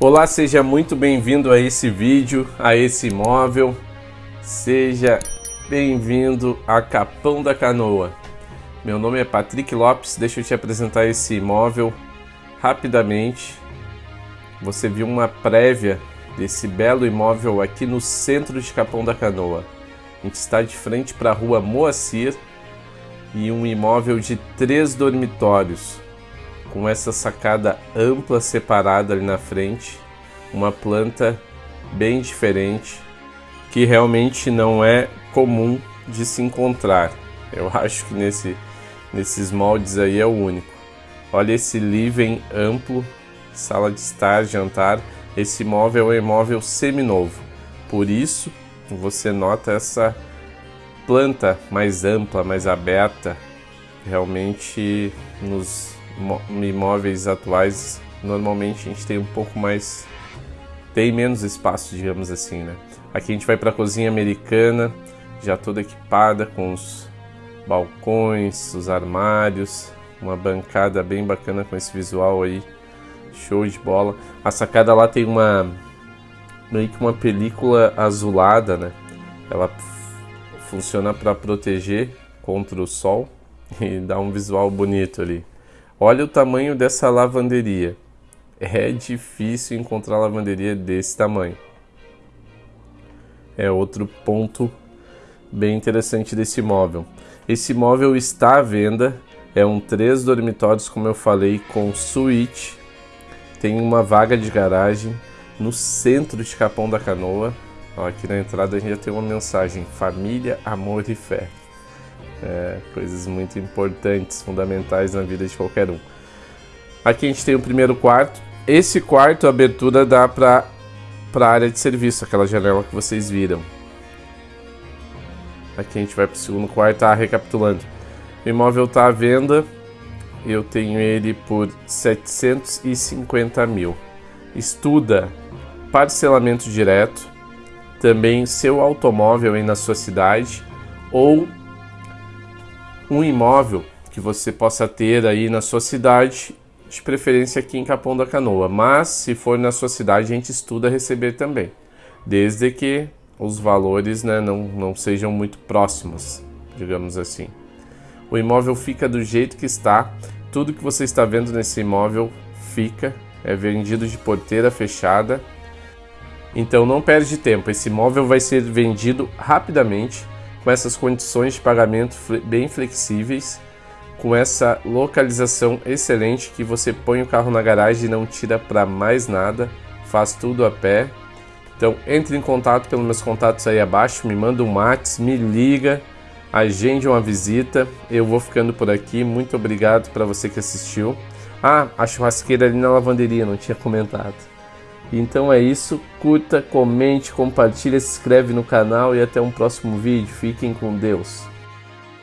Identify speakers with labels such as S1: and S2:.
S1: Olá, seja muito bem-vindo a esse vídeo, a esse imóvel. Seja bem-vindo a Capão da Canoa. Meu nome é Patrick Lopes, deixa eu te apresentar esse imóvel rapidamente. Você viu uma prévia desse belo imóvel aqui no centro de Capão da Canoa. A gente está de frente para a rua Moacir e um imóvel de três dormitórios com essa sacada ampla separada ali na frente, uma planta bem diferente que realmente não é comum de se encontrar. Eu acho que nesse, nesses moldes aí é o único. Olha esse living amplo, sala de estar, jantar. Esse imóvel é um imóvel seminovo. Por isso, você nota essa planta mais ampla, mais aberta. Realmente nos imóveis atuais, normalmente a gente tem um pouco mais tem menos espaço, digamos assim, né? Aqui a gente vai para a cozinha americana, já toda equipada com os balcões, os armários, uma bancada bem bacana com esse visual aí, show de bola. A sacada lá tem uma meio que uma película azulada, né? Ela funciona para proteger contra o sol e dá um visual bonito ali. Olha o tamanho dessa lavanderia. É difícil encontrar lavanderia desse tamanho. É outro ponto bem interessante desse imóvel. Esse imóvel está à venda, é um três dormitórios, como eu falei, com suíte. Tem uma vaga de garagem no centro de Capão da Canoa. Aqui na entrada a gente já tem uma mensagem: família, amor e fé. É, coisas muito importantes, fundamentais na vida de qualquer um. Aqui a gente tem o primeiro quarto. Esse quarto, a abertura dá para a área de serviço, aquela janela que vocês viram. Aqui a gente vai para o segundo quarto, tá recapitulando. O imóvel está à venda, eu tenho ele por 750 mil. Estuda parcelamento direto, também seu automóvel aí na sua cidade ou um imóvel que você possa ter aí na sua cidade, de preferência aqui em Capão da Canoa. Mas se for na sua cidade, a gente estuda receber também, desde que os valores né, não, não sejam muito próximos, digamos assim. O imóvel fica do jeito que está, tudo que você está vendo nesse imóvel fica, é vendido de porteira fechada. Então não perde tempo, esse imóvel vai ser vendido rapidamente com essas condições de pagamento bem flexíveis, com essa localização excelente que você põe o carro na garagem e não tira para mais nada, faz tudo a pé. Então entre em contato pelos meus contatos aí abaixo, me manda um Whats, me liga, agende uma visita. Eu vou ficando por aqui, muito obrigado para você que assistiu. Ah, a churrasqueira ali na lavanderia, não tinha comentado. Então é isso, curta, comente, compartilha, se inscreve no canal e até um próximo vídeo. Fiquem com Deus.